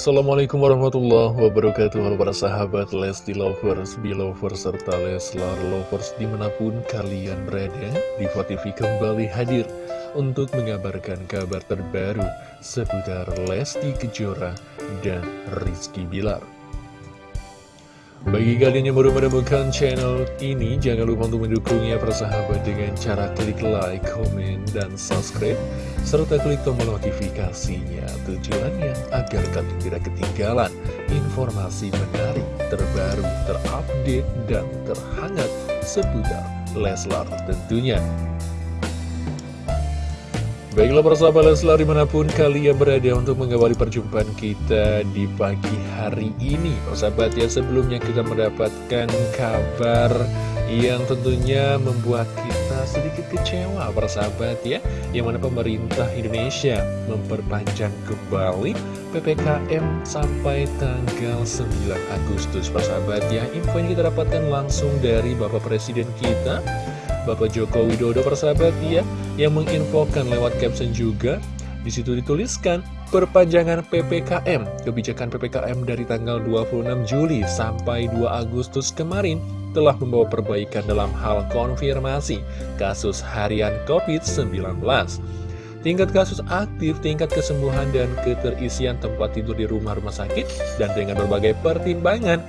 Assalamualaikum warahmatullahi wabarakatuh. Para sahabat Lesti Lovers, Belovers, serta Leslar Lovers di mana pun kalian berada Diva TV kembali hadir untuk mengabarkan kabar terbaru seputar Lesti Kejora dan Rizky Bilar bagi kalian yang baru menemukan channel ini, jangan lupa untuk mendukungnya persahabat dengan cara klik like, komen, dan subscribe, serta klik tombol notifikasinya. Tujuannya agar kalian tidak ketinggalan informasi menarik, terbaru, terupdate, dan terhangat seputar Leslar tentunya. Baiklah persahabat Leslar di mana pun kalian berada untuk mengawali perjumpaan kita di pagi hari ini. Persahabat ya sebelumnya kita mendapatkan kabar yang tentunya membuat kita sedikit kecewa persahabat ya. Yang mana pemerintah Indonesia memperpanjang kembali PPKM sampai tanggal 9 Agustus. Persahabat ya Info ini kita dapatkan langsung dari Bapak Presiden kita Bapak Joko Widodo persahabat ya yang menginfokan lewat caption juga. Di situ dituliskan perpanjangan PPKM kebijakan PPKM dari tanggal 26 Juli sampai 2 Agustus kemarin telah membawa perbaikan dalam hal konfirmasi kasus harian COVID-19 tingkat kasus aktif, tingkat kesembuhan, dan keterisian tempat tidur di rumah-rumah sakit, dan dengan berbagai pertimbangan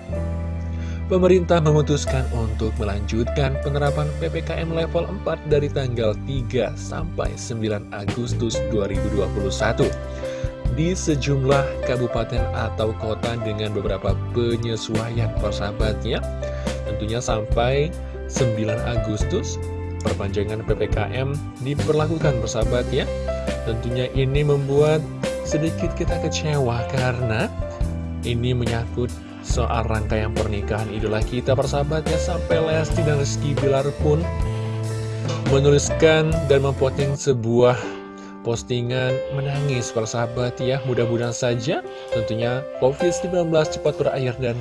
pemerintah memutuskan untuk melanjutkan penerapan PPKM level 4 dari tanggal 3 sampai 9 Agustus 2021 di sejumlah kabupaten atau kota dengan beberapa penyesuaian persahabatnya tentunya sampai 9 Agustus perpanjangan PPKM diperlakukan persahabat ya tentunya ini membuat sedikit kita kecewa karena ini menyangkut soal rangkaian pernikahan idola kita persahabatnya sampai Lesti dan Rizky Bilar pun menuliskan dan memposting sebuah postingan menangis persahabat ya. Mudah-mudahan saja tentunya COVID-19 cepat berakhir dan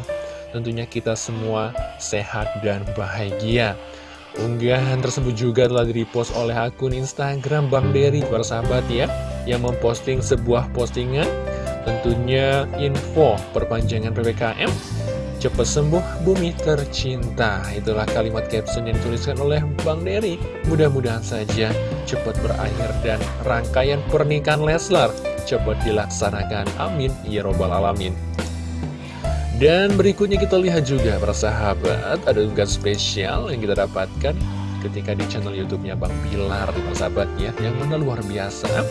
tentunya kita semua sehat dan bahagia. Unggahan tersebut juga telah direpost oleh akun Instagram Bang Dery persahabat ya yang memposting sebuah postingan Tentunya info perpanjangan PPKM Cepat sembuh bumi tercinta. Itulah kalimat caption yang dituliskan oleh Bang Dery Mudah-mudahan saja cepat berakhir dan rangkaian pernikahan Leslar cepat dilaksanakan. Amin. Ya Robbal Alamin. Dan berikutnya kita lihat juga para sahabat Ada tugas spesial yang kita dapatkan ketika di channel YouTube-nya Bang Bilar, sahabatnya yang mana luar biasa.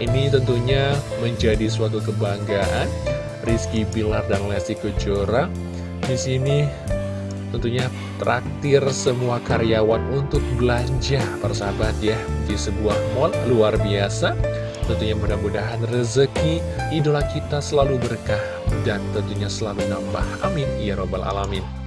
Ini tentunya menjadi suatu kebanggaan Rizky Bilar dan Lesti Kejora. Di sini tentunya traktir semua karyawan untuk belanja persahabat ya di sebuah mall luar biasa. Tentunya mudah-mudahan rezeki idola kita selalu berkah dan tentunya selalu nambah. Amin. Ya Robbal Alamin.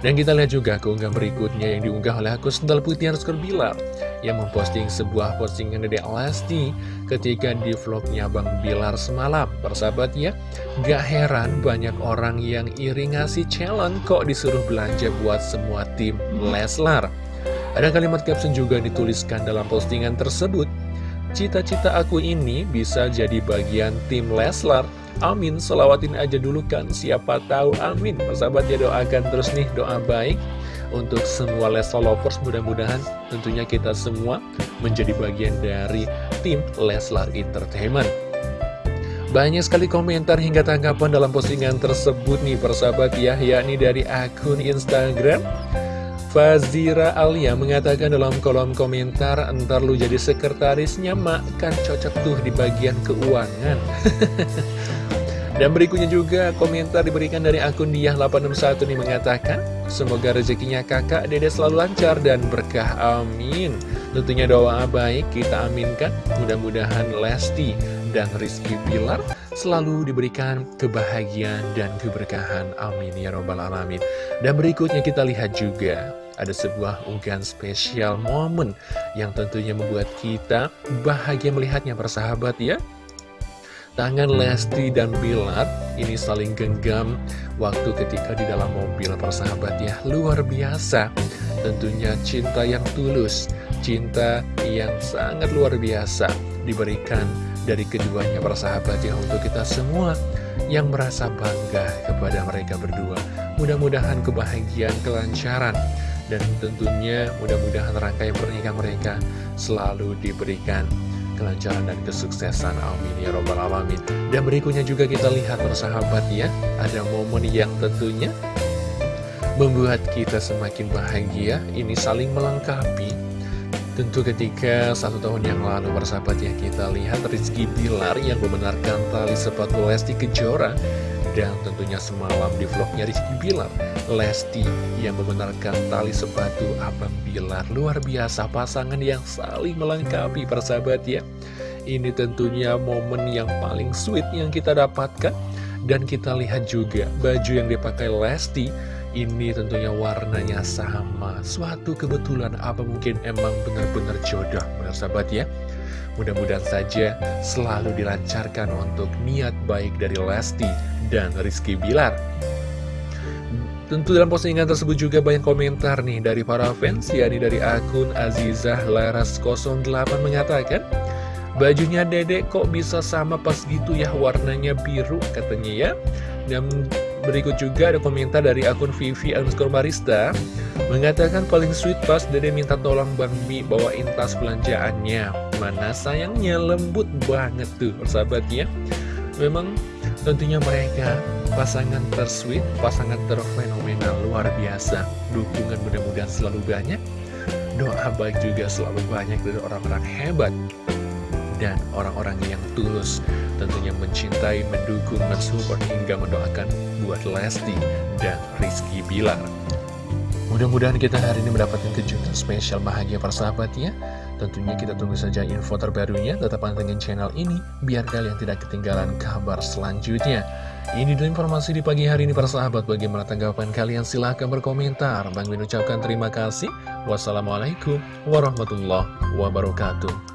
Dan kita lihat juga keunggahan berikutnya yang diunggah oleh akun Sendal Putih Rizky Bilar yang memposting sebuah postingan dari Lesti ketika di vlognya Bang Bilar semalam. Persahabat ya, gak heran banyak orang yang iri ngasih challenge kok disuruh belanja buat semua tim Leslar. Ada kalimat caption juga dituliskan dalam postingan tersebut. Cita-cita aku ini bisa jadi bagian tim Leslar Amin, selawatin aja dulu kan, siapa tahu amin. Sahabat ya doakan terus nih doa baik untuk semua Leslar Lovers. Mudah-mudahan tentunya kita semua menjadi bagian dari tim Leslar Entertainment. Banyak sekali komentar hingga tanggapan dalam postingan tersebut nih persahabat ya, yakni dari akun Instagram. Fazira Alia mengatakan dalam kolom komentar, entar lu jadi sekretarisnya mak, kan cocok tuh di bagian keuangan. Dan berikutnya juga komentar diberikan dari akun Diah861 nih mengatakan Semoga rezekinya kakak dede selalu lancar dan berkah amin Tentunya doa baik kita aminkan Mudah-mudahan Lesti dan Rizky Pilar selalu diberikan kebahagiaan dan keberkahan. Amin ya robbal alamin. Dan berikutnya kita lihat juga ada sebuah unggahan spesial momen yang tentunya membuat kita bahagia melihatnya persahabat ya. Tangan Lesti dan Bilar ini saling genggam waktu ketika di dalam mobil persahabat ya. Luar biasa. Tentunya cinta yang tulus cinta yang sangat luar biasa diberikan dari keduanya persahabat ya untuk kita semua yang merasa bangga kepada mereka berdua. Mudah-mudahan kebahagiaan, kelancaran, dan tentunya mudah-mudahan rangkaian pernikahan mereka selalu diberikan kelancaran dan kesuksesan. Amin ya robbal alamin. Dan berikutnya juga kita lihat persahabat ya ada momen yang tentunya membuat kita semakin bahagia. Ini saling melengkapi tentu ketika satu tahun yang lalu persahabat ya kita lihat Rizky Bilar yang membenarkan tali sepatu Lesti Kejora dan tentunya semalam di vlognya Rizky Bilar Lesti yang membenarkan tali sepatu Abang Bilar. Luar biasa pasangan yang saling melengkapi persahabat ya. Ini tentunya momen yang paling sweet yang kita dapatkan. Dan kita lihat juga baju yang dipakai Lesti Ini tentunya warnanya sama Suatu kebetulan apa mungkin emang benar-benar jodoh persahabat ya Mudah-mudahan saja selalu dilancarkan untuk niat baik dari Lesti dan Rizky Bilar. Tentu dalam postingan tersebut juga banyak komentar nih dari para fans, yakni dari akun Azizah Laras 08 mengatakan, Bajunya dedek kok bisa sama pas gitu ya warnanya biru katanya ya. Dan berikut juga ada komentar dari akun Vivi underscore Marista. Mengatakan paling sweet pas dede minta tolong Bang Mi bawain tas belanjaannya. Mana sayangnya lembut banget tuh persahabat ya. Memang tentunya mereka pasangan tersweet, pasangan terfenomenal luar biasa. Dukungan mudah-mudahan selalu banyak, doa baik juga selalu banyak dari orang-orang hebat dan orang-orang yang tulus. Tentunya mencintai, mendukung, mensupport hingga mendoakan buat Lesti dan Rizky Bilar. Mudah-mudahan kita hari ini mendapatkan kejutan spesial bahagia persahabatnya. Tentunya kita tunggu saja info terbarunya, tetap pantengin channel ini, biar kalian tidak ketinggalan kabar selanjutnya. Ini dulu informasi di pagi hari ini para sahabat, bagaimana tanggapan kalian? Silahkan berkomentar. Bang Min ucapkan terima kasih. Wassalamualaikum warahmatullahi wabarakatuh.